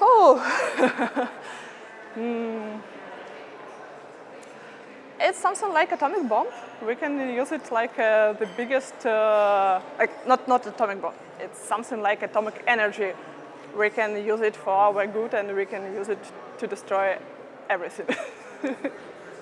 Oh. mm. It's something like atomic bomb. We can use it like uh, the biggest, uh, like not, not atomic bomb. It's something like atomic energy. We can use it for our good and we can use it to destroy everything.